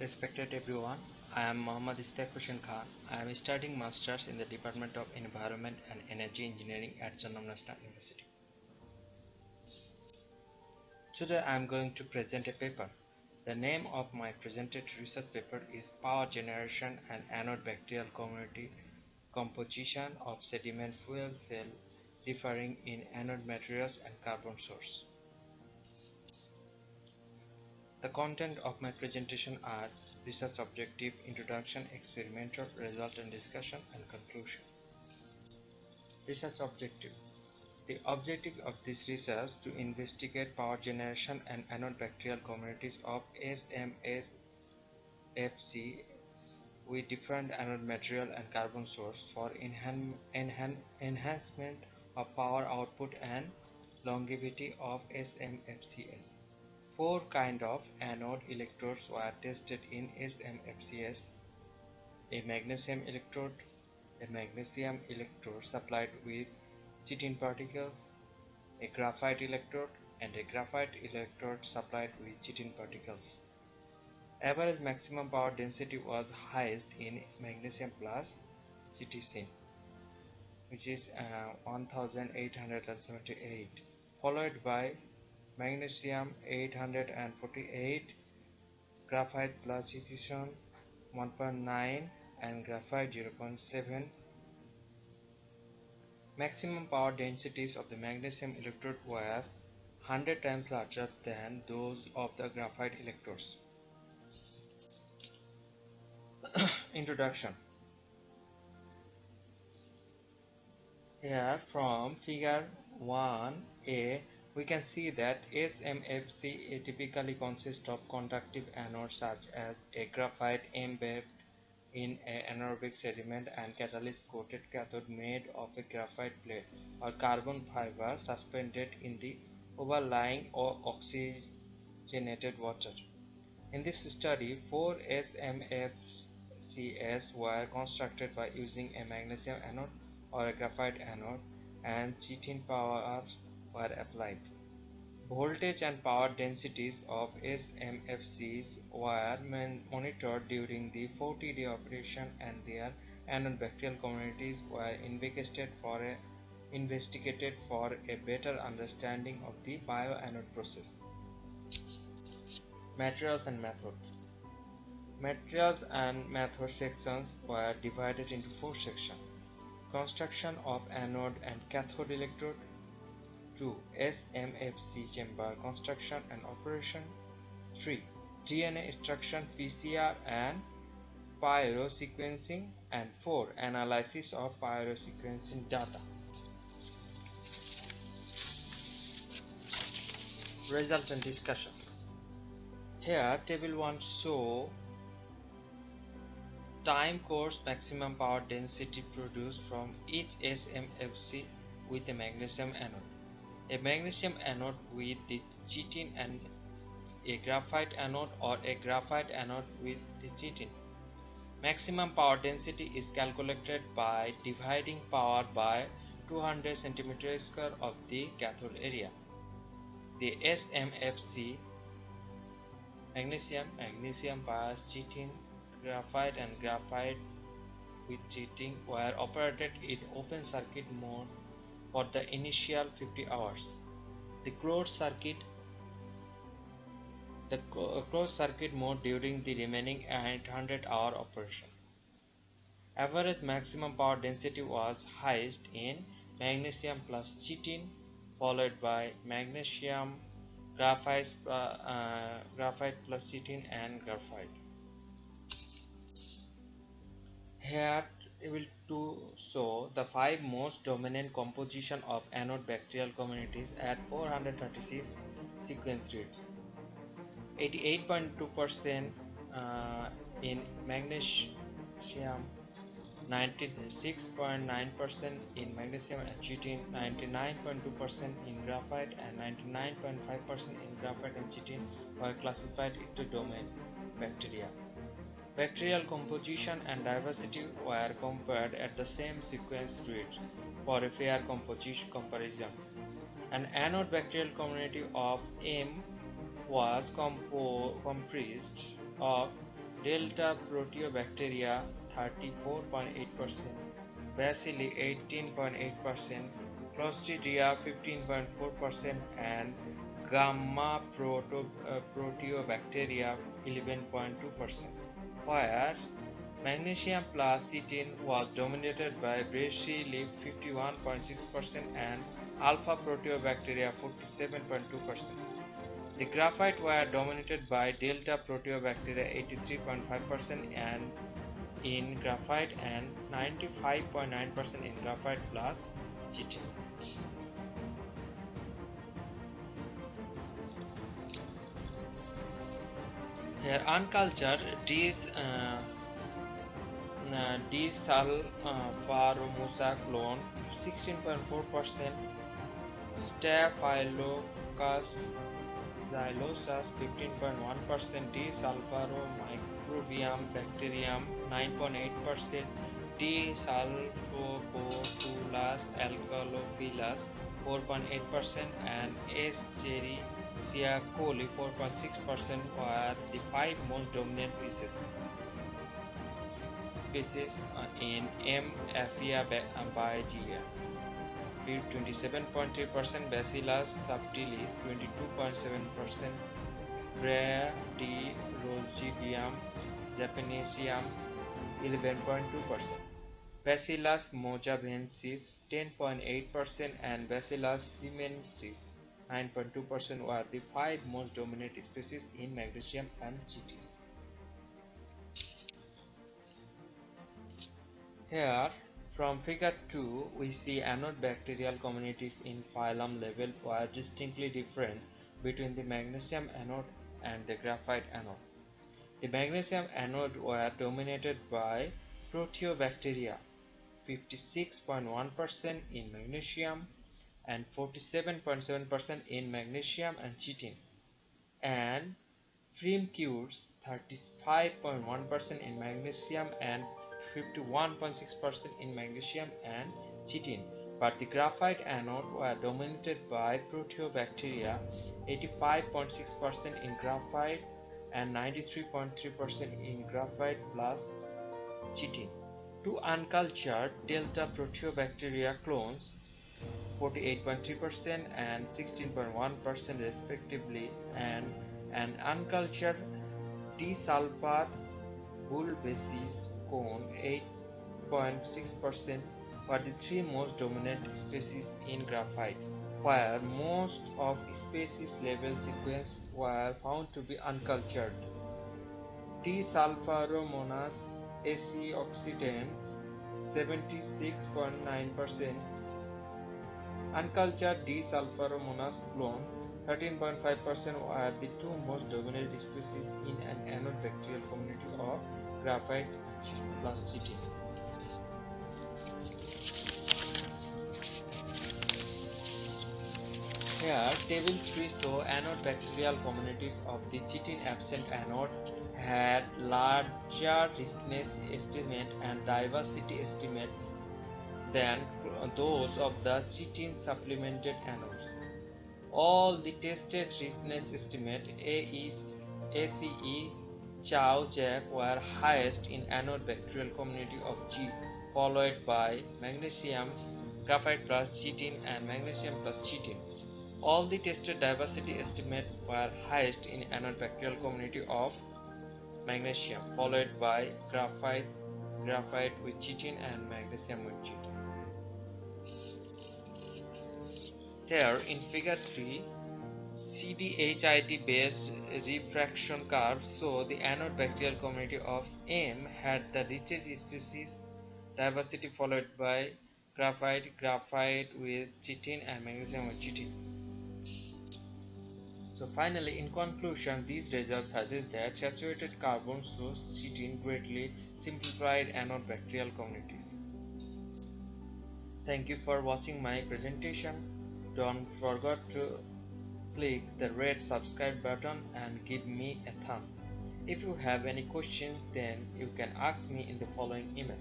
Respected everyone, I am Mohammad Istaq Hussain Khan. I am studying Masters in the Department of Environment and Energy Engineering at Chonnam National University. Today I am going to present a paper. The name of my presented research paper is Power Generation and Anode Bacterial Community Composition of Sediment Fuel Cell Differing in Anode Materials and Carbon Source. The content of my presentation are research objective, introduction, experimental result and discussion and conclusion. Research objective. The objective of this research to investigate power generation and anode bacterial communities of SMFC with different anode material and carbon source for enhan enhan enhancement of power output and longevity of SMFCS. Four kind of anode electrodes were tested in SMFCS. A magnesium electrode, a magnesium electrode supplied with chitin particles, a graphite electrode, and a graphite electrode supplied with chitin particles. Average maximum power density was highest in magnesium plus CTC, which is uh, 1878, followed by magnesium 848 graphite plus chitin 1.9 and graphite 0.7 maximum power densities of the magnesium electrode were 100 times larger than those of the graphite electrodes. Introduction. Here from figure 1a we can see that SMFC typically consists of conductive anodes such as a graphite embedded in an anaerobic sediment and catalyst coated cathode made of a graphite plate or carbon fiber suspended in the overlying or oxygenated water. In this study, four SMFCs were constructed by using a magnesium anode or a graphite anode and chitin power were applied. Voltage and power densities of SMFCs were monitored during the 40-day operation and their anode bacterial communities were investigated for a, investigated for a better understanding of the bioanode process. Materials and methods Materials and method sections were divided into four sections. Construction of anode and cathode electrode, 2. SMFC chamber construction and operation 3. DNA extraction PCR and pyrosequencing and 4. Analysis of pyrosequencing data Result and discussion Here table 1 show time course maximum power density produced from each SMFC with a magnesium anode a magnesium anode with the chitin and a graphite anode or a graphite anode with the chitin. Maximum power density is calculated by dividing power by 200 cm square of the cathode area. The SMFC magnesium, magnesium bias, chitin, graphite and graphite with chitin were operated in open circuit mode for the initial 50 hours. The closed circuit the uh, closed circuit mode during the remaining 800 hour operation. Average maximum power density was highest in magnesium plus chitin followed by magnesium graphite, uh, uh, graphite plus chitin and graphite. Here will to show the five most dominant composition of anode bacterial communities at 436 sequence reads. 88.2% uh, in magnesium, 96.9% in magnesium and chitin, 99.2% in graphite and 99.5% in graphite and chitin were classified into domain bacteria. Bacterial composition and diversity were compared at the same sequence reads for a fair composition comparison. An anode bacterial community of M was comprised of Delta Proteobacteria 34.8%, Bacilli 18.8%, Clostridia 15.4% and Gamma proto, uh, Proteobacteria 11.2%. Whereas magnesium plus chitin was dominated by Bacilli 51.6% and Alpha Proteobacteria 47.2%. The graphite were dominated by delta proteobacteria 83.5% and in graphite and 95.9% in graphite plus chitin. Their uncultured Dis, uh, Disalpharomusa clone, 16.4%, Staphylococcus xylosus 15.1%, Disalpharomicrobium bacterium 9.8%, Disalphococcus alcalophilus 4.8% and S. cherry Escherichia coli 4.6% were the five most dominant species species in M. afiabagia. 27.3%, Bacillus subtilis 22.7%, Bradirogidium japonicum 11.2%, Bacillus mojavensis 10.8% and Bacillus simensis 9.2% were the five most dominant species in magnesium and GTs. Here from figure 2, we see anode bacterial communities in phylum level were distinctly different between the magnesium anode and the graphite anode. The magnesium anode were dominated by proteobacteria 56.1% in magnesium and 47.7% in magnesium and chitin and Firmicutes 35.1% in magnesium and 51.6% in magnesium and chitin, but the graphite anode were dominated by proteobacteria 85.6% in graphite and 93.3% in graphite plus chitin. Two uncultured delta proteobacteria clones 48.3% and 16.1% respectively and an uncultured D-sulfur bulbaceous cone 8.6% were the three most dominant species in graphite, where most of species level sequence were found to be uncultured. Desulfuromonas acetoxidans 76.9% Uncultured Desulfuromonas clone 13.5% were the two most dominant species in an anode bacterial community of graphite plus chitin. Here, table 3 show anode bacterial communities of the chitin absent anode had larger richness estimate and diversity estimate than those of the chitin supplemented anodes. All the tested richness estimate ACE Chao Jack were highest in anode bacterial community of G, followed by magnesium, graphite plus chitin and magnesium plus chitin. All the tested diversity estimate were highest in anode bacterial community of magnesium, followed by graphite, graphite with chitin and magnesium with chitin. There in figure 3, CDHIT based rarefaction curve so the anode bacterial community of M had the richest species diversity followed by graphite, graphite with chitin and magnesium with chitin. So finally in conclusion these results suggest that saturated carbon source chitin greatly simplified anode bacterial communities. Thank you for watching my presentation. Don't forget to click the red subscribe button and give me a thumb. If you have any questions then you can ask me in the following email.